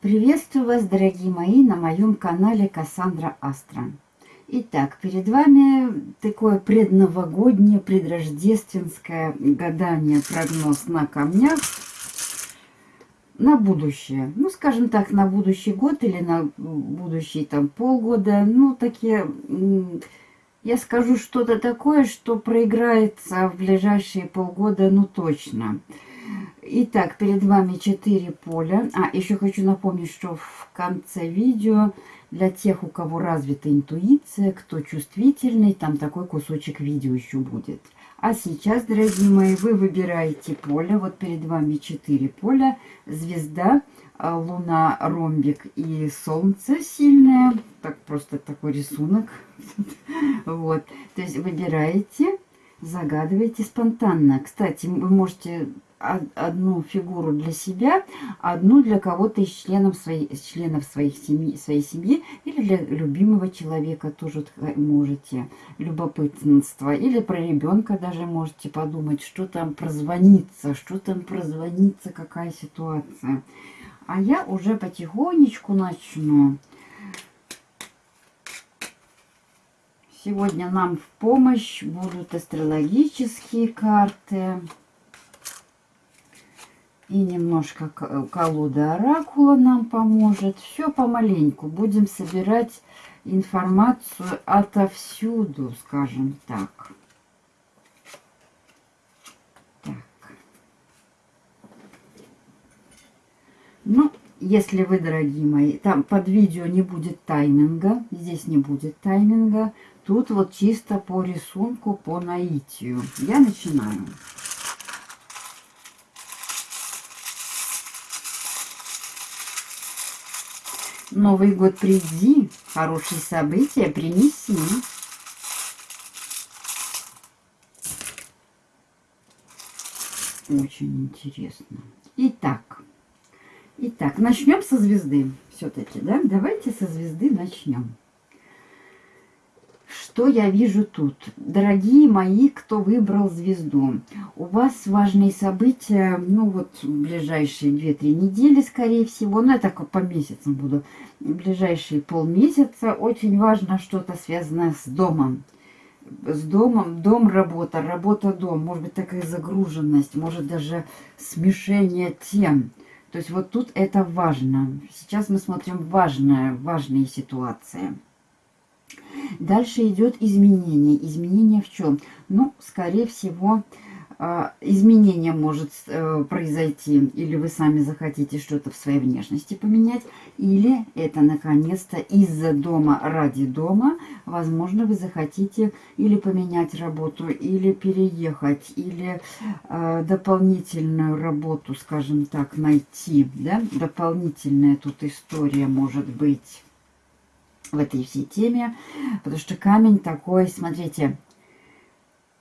Приветствую вас, дорогие мои, на моем канале Кассандра Астра. Итак, перед вами такое предновогоднее, предрождественское гадание, прогноз на камнях на будущее. Ну, скажем так, на будущий год или на будущий там полгода. Ну, такие, я скажу что-то такое, что проиграется в ближайшие полгода, ну, точно. Итак, перед вами 4 поля. А, еще хочу напомнить, что в конце видео для тех, у кого развита интуиция, кто чувствительный, там такой кусочек видео еще будет. А сейчас, дорогие мои, вы выбираете поле. Вот перед вами 4 поля. Звезда, а, луна, ромбик и солнце сильное. Так, просто такой рисунок. Вот. То есть выбираете, загадываете спонтанно. Кстати, вы можете одну фигуру для себя, одну для кого-то из членов своей, членов своих семьи, своей семьи или для любимого человека тоже можете. Любопытство. Или про ребенка даже можете подумать, что там прозвонится, что там прозвонится, какая ситуация. А я уже потихонечку начну. Сегодня нам в помощь будут астрологические карты и немножко колода оракула нам поможет. Все помаленьку. Будем собирать информацию отовсюду, скажем так. Так. Ну, если вы, дорогие мои, там под видео не будет тайминга, здесь не будет тайминга, тут вот чисто по рисунку, по наитию. Я начинаю. Новый год приди, хорошие события принеси. Очень интересно. Итак, итак, начнем со звезды. Все-таки, да? Давайте со звезды начнем. Что я вижу тут? Дорогие мои, кто выбрал звезду, у вас важные события, ну вот ближайшие 2-3 недели, скорее всего, ну я так по месяцам буду, ближайшие полмесяца, очень важно что-то связанное с домом. С домом, дом, работа, работа, дом, может быть такая загруженность, может даже смешение тем. То есть вот тут это важно. Сейчас мы смотрим важные, важные ситуации. Дальше идет изменение. Изменение в чем? Ну, скорее всего, а, изменение может э, произойти, или вы сами захотите что-то в своей внешности поменять, или это наконец-то из-за дома ради дома, возможно, вы захотите или поменять работу, или переехать, или э, дополнительную работу, скажем так, найти, да, дополнительная тут история может быть в этой всей теме, потому что камень такой, смотрите,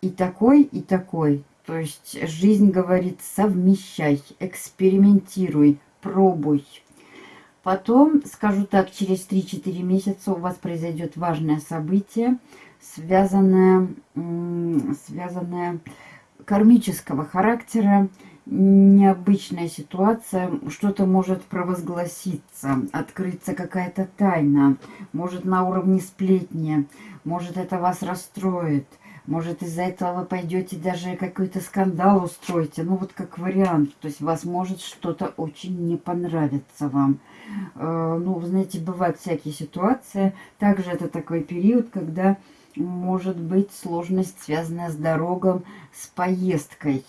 и такой, и такой. То есть жизнь говорит, совмещай, экспериментируй, пробуй. Потом, скажу так, через 3-4 месяца у вас произойдет важное событие, связанное, связанное кармического характера, необычная ситуация, что-то может провозгласиться, открыться какая-то тайна, может на уровне сплетни, может это вас расстроит, может из-за этого вы пойдете даже какой-то скандал устроите, ну вот как вариант, то есть вас может что-то очень не понравиться вам. Э, ну, знаете, бывают всякие ситуации, также это такой период, когда может быть сложность, связанная с дорогом, с поездкой.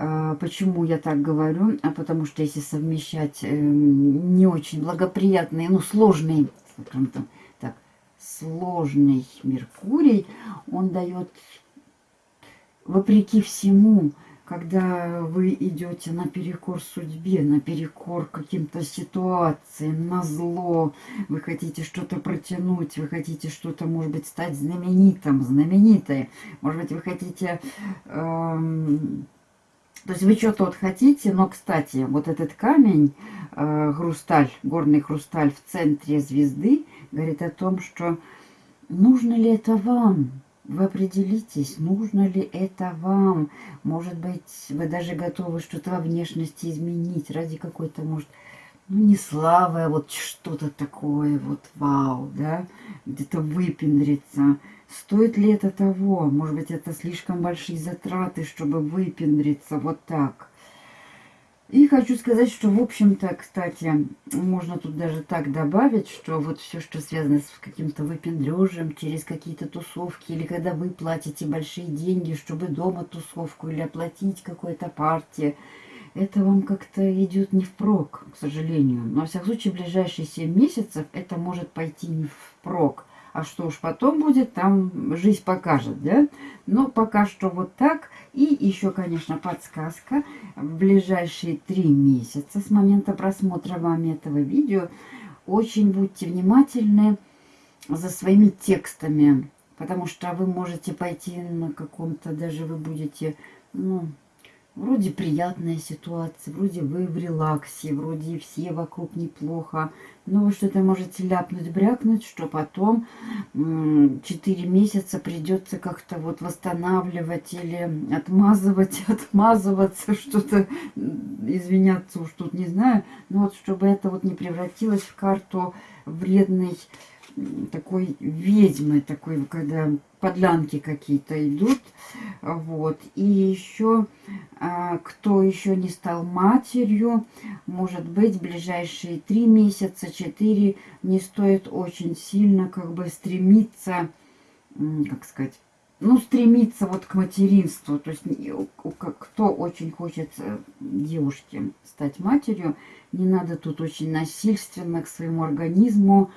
А, почему я так говорю? А потому что если совмещать э, не очень благоприятный, ну, сложный, так, сложный Меркурий, он дает, вопреки всему, когда вы идете наперекор судьбе, наперекор каким-то ситуациям, на зло, вы хотите что-то протянуть, вы хотите что-то, может быть, стать знаменитым, знаменитой, может быть, вы хотите... Эм, то есть вы что-то вот хотите, но, кстати, вот этот камень, э, хрусталь, горный хрусталь в центре звезды, говорит о том, что нужно ли это вам? Вы определитесь, нужно ли это вам. Может быть, вы даже готовы что-то во внешности изменить ради какой-то, может, ну, не славы, а вот что-то такое, вот вау, да, где-то выпендриться. Стоит ли это того? Может быть, это слишком большие затраты, чтобы выпендриться вот так. И хочу сказать, что, в общем-то, кстати, можно тут даже так добавить, что вот все, что связано с каким-то выпендрежем, через какие-то тусовки, или когда вы платите большие деньги, чтобы дома тусовку или оплатить какой-то партии, это вам как-то идет не впрок, к сожалению. Но, во всяком случае, в ближайшие 7 месяцев это может пойти не впрок. А что уж потом будет, там жизнь покажет, да? Но пока что вот так. И еще, конечно, подсказка. В ближайшие три месяца с момента просмотра вами этого видео очень будьте внимательны за своими текстами. Потому что вы можете пойти на каком-то, даже вы будете, ну, Вроде приятная ситуация, вроде вы в релаксе, вроде все вокруг неплохо. Но вы что-то можете ляпнуть, брякнуть, что потом 4 месяца придется как-то вот восстанавливать или отмазывать, отмазываться, что-то, извиняться уж тут не знаю. Но вот чтобы это вот не превратилось в карту вредной такой ведьмы, такой, когда подлянки какие-то идут. Вот. И еще, а, кто еще не стал матерью, может быть, ближайшие три месяца, четыре, не стоит очень сильно как бы стремиться, как сказать, ну, стремиться вот к материнству. То есть, кто очень хочет э, девушке стать матерью, не надо тут очень насильственно к своему организму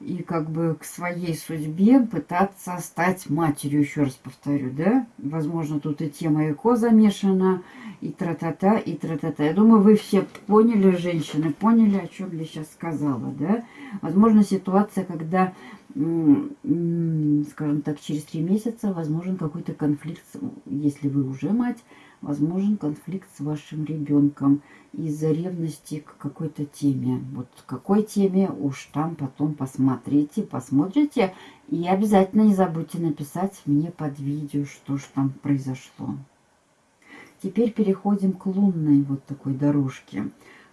и как бы к своей судьбе пытаться стать матерью, еще раз повторю, да? Возможно, тут и тема ЭКО замешана, и тра-та-та, и тра-та-та. Я думаю, вы все поняли, женщины, поняли, о чем я сейчас сказала, да? Возможно, ситуация, когда, скажем так, через три месяца возможен какой-то конфликт, если вы уже мать, возможен конфликт с вашим ребенком из-за ревности к какой-то теме. Вот какой теме уж там потом посмотрите, посмотрите. И обязательно не забудьте написать мне под видео, что же там произошло. Теперь переходим к лунной вот такой дорожке.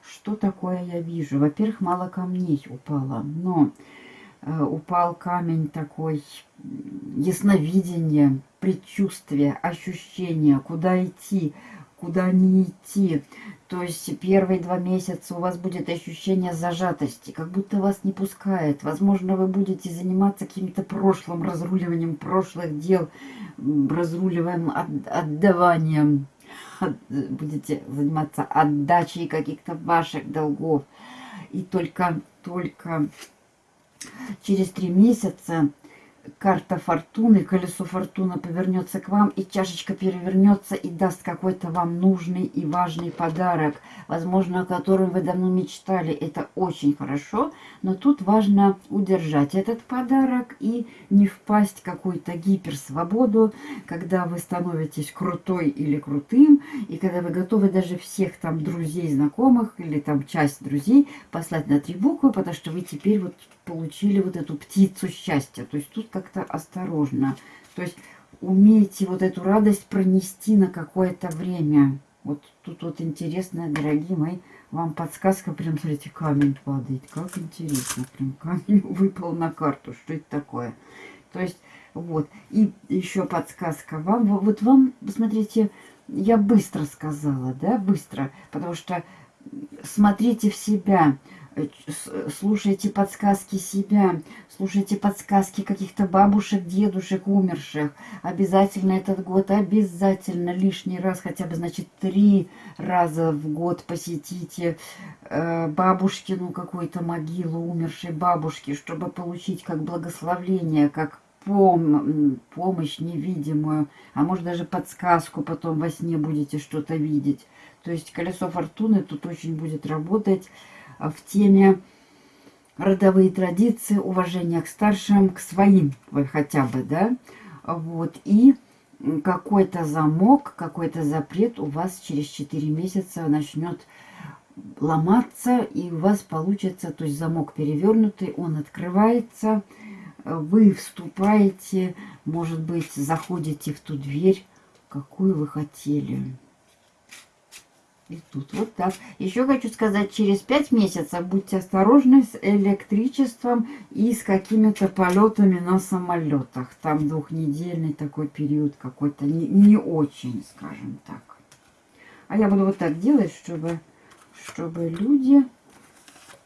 Что такое я вижу? Во-первых, мало камней упало, но упал камень такой ясновидение, предчувствие, ощущение, куда идти, куда не идти. То есть первые два месяца у вас будет ощущение зажатости, как будто вас не пускает. Возможно, вы будете заниматься каким-то прошлым, разруливанием прошлых дел, разруливаем от, отдаванием. От, будете заниматься отдачей каких-то ваших долгов. И только, только через три месяца карта фортуны, колесо фортуны повернется к вам, и чашечка перевернется и даст какой-то вам нужный и важный подарок, возможно, о котором вы давно мечтали. Это очень хорошо, но тут важно удержать этот подарок и не впасть в какую-то гиперсвободу, когда вы становитесь крутой или крутым, и когда вы готовы даже всех там друзей, знакомых или там часть друзей послать на три буквы, потому что вы теперь вот получили вот эту птицу счастья. То есть тут как-то осторожно. То есть умеете вот эту радость пронести на какое-то время. Вот тут вот интересно, дорогие мои, вам подсказка, прям, смотрите, камень падает. Как интересно, прям камень выпал на карту. Что это такое? То есть, вот. И еще подсказка вам. Вот вам, смотрите, я быстро сказала, да, быстро. Потому что смотрите в себя. Э, слушайте подсказки себя, слушайте подсказки каких-то бабушек, дедушек, умерших. Обязательно этот год, обязательно лишний раз, хотя бы, значит, три раза в год посетите э, бабушкину какую-то могилу умершей бабушки, чтобы получить как благословление, как пом помощь невидимую, а может даже подсказку потом во сне будете что-то видеть. То есть колесо фортуны тут очень будет работать в теме родовые традиции, уважение к старшим, к своим хотя бы, да, вот, и какой-то замок, какой-то запрет у вас через 4 месяца начнет ломаться, и у вас получится, то есть замок перевернутый, он открывается, вы вступаете, может быть, заходите в ту дверь, какую вы хотели. И тут вот так. Еще хочу сказать, через пять месяцев будьте осторожны с электричеством и с какими-то полетами на самолетах. Там двухнедельный такой период какой-то не, не очень, скажем так. А я буду вот так делать, чтобы, чтобы люди,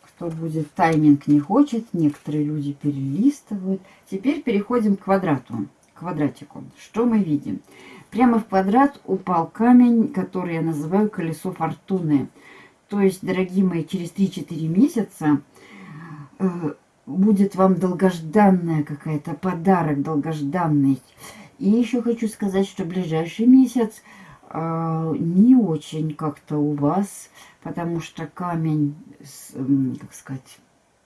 кто будет, тайминг не хочет, некоторые люди перелистывают. Теперь переходим к квадрату, к квадратику. Что мы видим? Прямо в квадрат упал камень, который я называю колесо фортуны. То есть, дорогие мои, через 3-4 месяца э, будет вам долгожданная какая-то подарок, долгожданный. И еще хочу сказать, что ближайший месяц э, не очень как-то у вас, потому что камень, э, как сказать,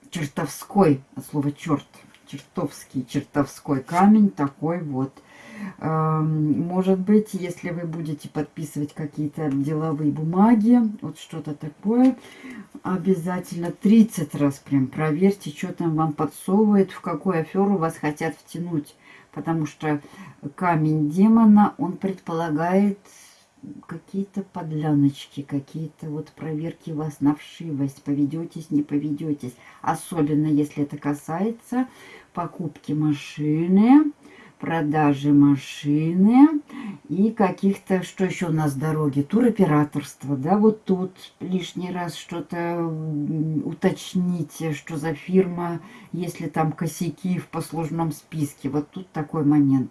чертовской, от слова черт, чертовский, чертовской камень такой вот – может быть, если вы будете подписывать какие-то деловые бумаги, вот что-то такое, обязательно 30 раз прям проверьте, что там вам подсовывает, в какую аферу вас хотят втянуть. Потому что камень демона, он предполагает какие-то подляночки, какие-то вот проверки вас на вшивость, поведетесь, не поведетесь. Особенно если это касается покупки машины, продажи машины и каких-то, что еще у нас дороги, туроператорство, да, вот тут лишний раз что-то уточните, что за фирма, если там косяки в послужном списке, вот тут такой момент.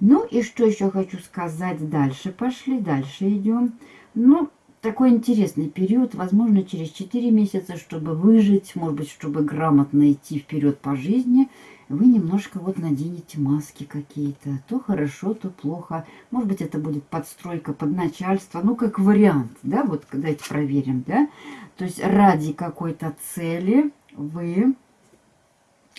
Ну и что еще хочу сказать дальше, пошли, дальше идем. Ну, такой интересный период, возможно, через 4 месяца, чтобы выжить, может быть, чтобы грамотно идти вперед по жизни – вы немножко вот наденете маски какие-то. То хорошо, то плохо. Может быть, это будет подстройка под начальство. Ну, как вариант, да, вот давайте проверим, да. То есть ради какой-то цели вы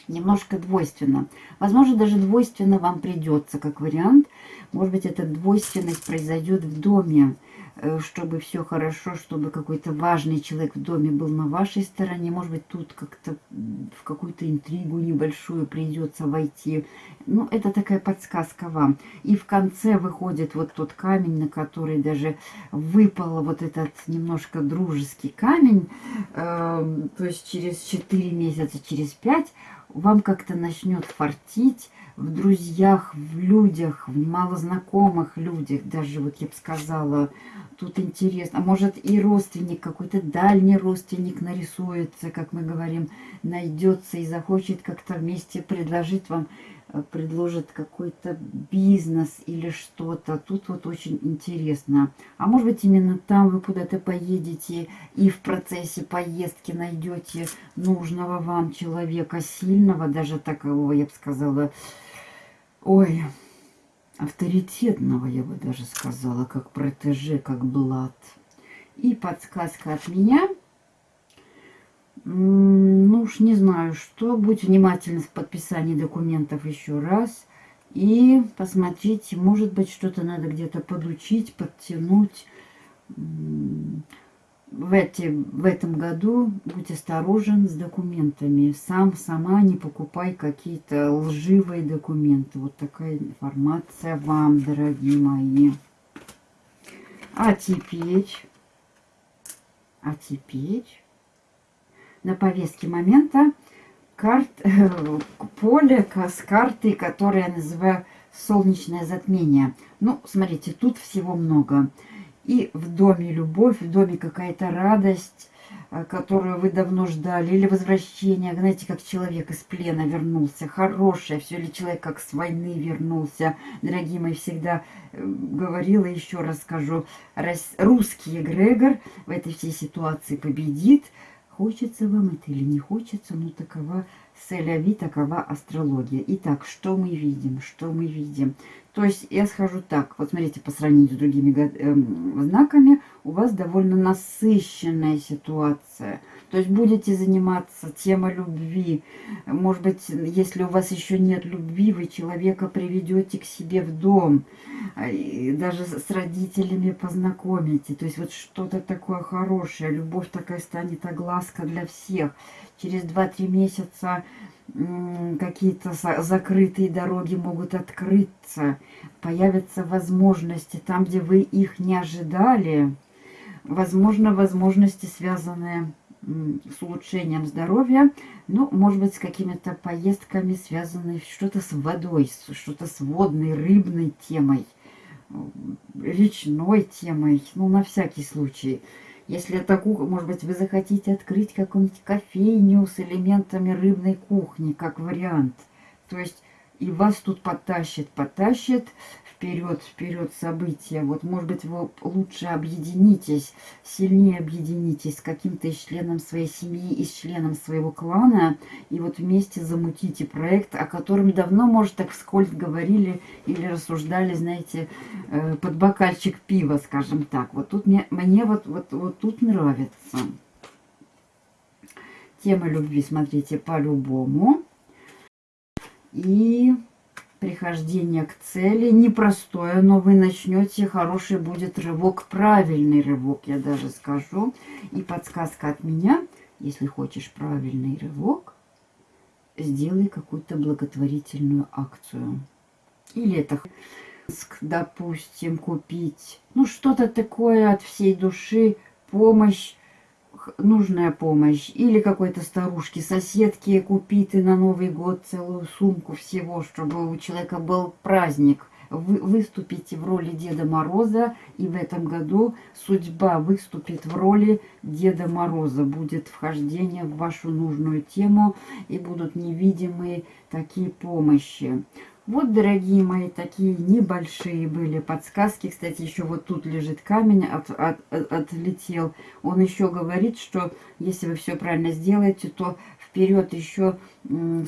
немножко двойственно. Возможно, даже двойственно вам придется, как вариант. Может быть, эта двойственность произойдет в доме. Э, чтобы все хорошо, чтобы какой-то важный человек в доме был на вашей стороне. Может быть, тут как-то в какую-то интригу небольшую придется войти. Ну, это такая подсказка вам. И в конце выходит вот тот камень, на который даже выпал вот этот немножко дружеский камень. Э, то есть через 4 месяца, через 5 вам как-то начнет фартить в друзьях, в людях, в малознакомых людях, даже вот я бы сказала, тут интересно. А может и родственник, какой-то дальний родственник нарисуется, как мы говорим, найдется и захочет как-то вместе предложить вам, предложит какой-то бизнес или что-то. Тут вот очень интересно. А может быть именно там вы куда-то поедете и в процессе поездки найдете нужного вам человека, сильного, даже такого, я бы сказала, ой, авторитетного, я бы даже сказала, как протеже, как блат. И подсказка от меня. Уж не знаю, что. Будь внимательны в подписании документов еще раз. И посмотрите, может быть, что-то надо где-то подучить, подтянуть в, эти, в этом году будь осторожен с документами. Сам, сама не покупай какие-то лживые документы. Вот такая информация вам, дорогие мои. А теперь, а теперь на повестке момента карт, поле с картой, которую я называю солнечное затмение. Ну, смотрите, тут всего много. И в доме любовь, в доме какая-то радость, э, которую вы давно ждали, или возвращение, знаете, как человек из плена вернулся, хорошее, все, или человек как с войны вернулся. Дорогие мои, всегда э, говорила, еще раз скажу, русский эгрегор в этой всей ситуации победит. Хочется вам это или не хочется, но такова Селяви, такова астрология. Итак, что мы видим? Что мы видим? То есть я схожу так, вот смотрите, по сравнению с другими э, знаками, у вас довольно насыщенная ситуация. То есть будете заниматься темой любви. Может быть, если у вас еще нет любви, вы человека приведете к себе в дом. И даже с родителями познакомите. То есть вот что-то такое хорошее. Любовь такая станет огласка для всех. Через 2-3 месяца какие-то закрытые дороги могут открыться, появятся возможности там, где вы их не ожидали. Возможно, возможности, связанные с улучшением здоровья, ну, может быть, с какими-то поездками, связанными что-то с водой, что-то с водной, рыбной темой, речной темой, ну, на всякий случай. Если это кухня, может быть, вы захотите открыть какую-нибудь кофейню с элементами рыбной кухни, как вариант. То есть и вас тут потащит, потащит вперед, вперед события. Вот, может быть, вы лучше объединитесь, сильнее объединитесь с каким-то членом своей семьи, из членом своего клана, и вот вместе замутите проект, о котором давно, может, так вскользь говорили или рассуждали, знаете, э, под бокальчик пива, скажем так. Вот тут мне, мне вот, вот, вот тут нравится. Тема любви, смотрите, по-любому. И прихождение к цели непростое, но вы начнете, хороший будет рывок, правильный рывок, я даже скажу. И подсказка от меня, если хочешь правильный рывок, сделай какую-то благотворительную акцию. Или это, допустим, купить, ну, что-то такое от всей души, помощь нужная помощь. Или какой-то старушке, соседке купить и на Новый год целую сумку всего, чтобы у человека был праздник. Вы выступите в роли Деда Мороза, и в этом году судьба выступит в роли Деда Мороза. Будет вхождение в вашу нужную тему, и будут невидимые такие помощи. Вот, дорогие мои, такие небольшие были подсказки. Кстати, еще вот тут лежит камень, от, от, от, отлетел. Он еще говорит, что если вы все правильно сделаете, то вперед еще,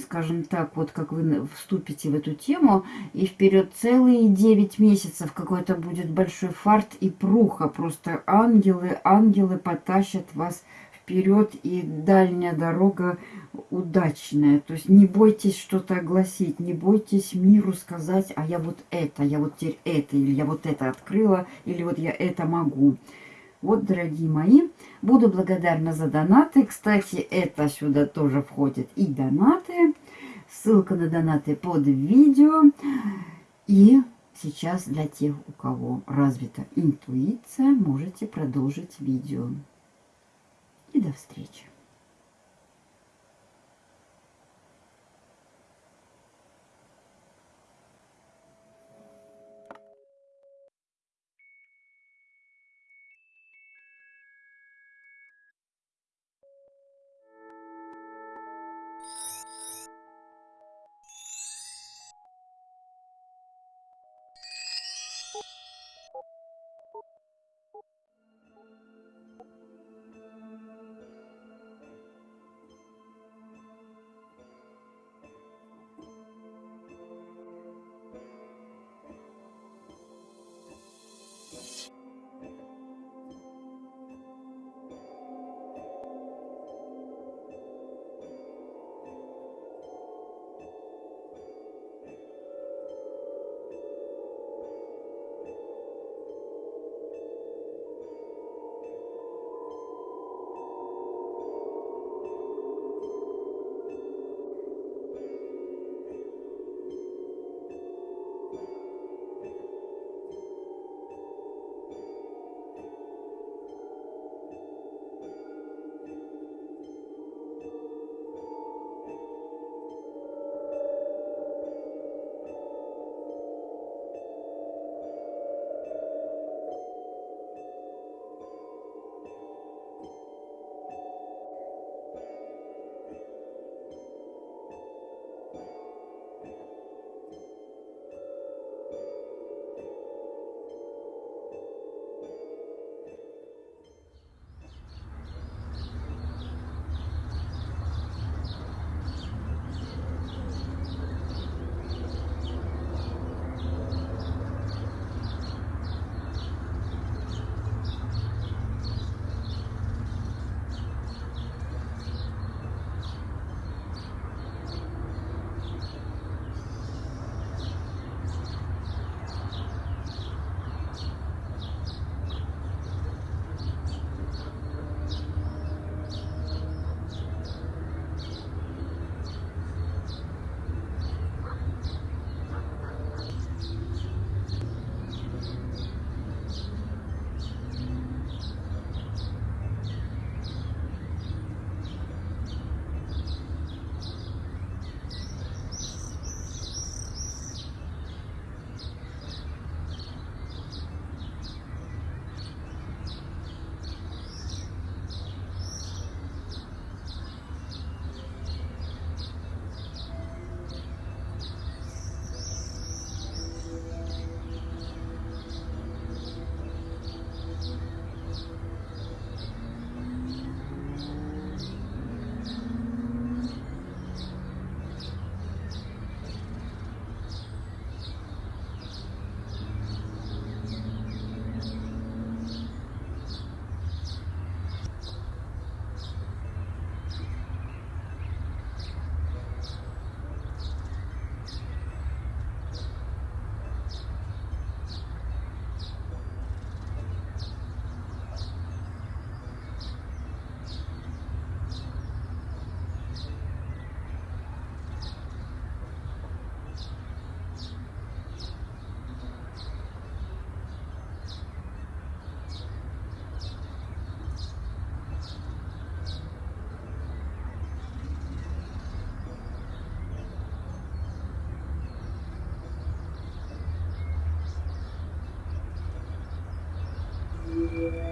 скажем так, вот как вы вступите в эту тему, и вперед целые 9 месяцев какой-то будет большой фарт и пруха. Просто ангелы, ангелы потащат вас вперед, и дальняя дорога удачная. То есть не бойтесь что-то огласить, не бойтесь миру сказать, а я вот это, я вот теперь это, или я вот это открыла, или вот я это могу. Вот, дорогие мои, буду благодарна за донаты. Кстати, это сюда тоже входит и донаты. Ссылка на донаты под видео. И сейчас для тех, у кого развита интуиция, можете продолжить видео и до встречи. Yeah.